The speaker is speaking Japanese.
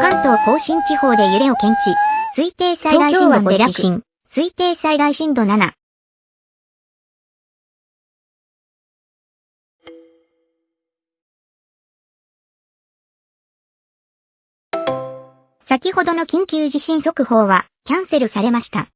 関東甲信地方で揺れを検知。推定最大震度5地震。推定最大震度7。先ほどの緊急地震速報はキャンセルされました。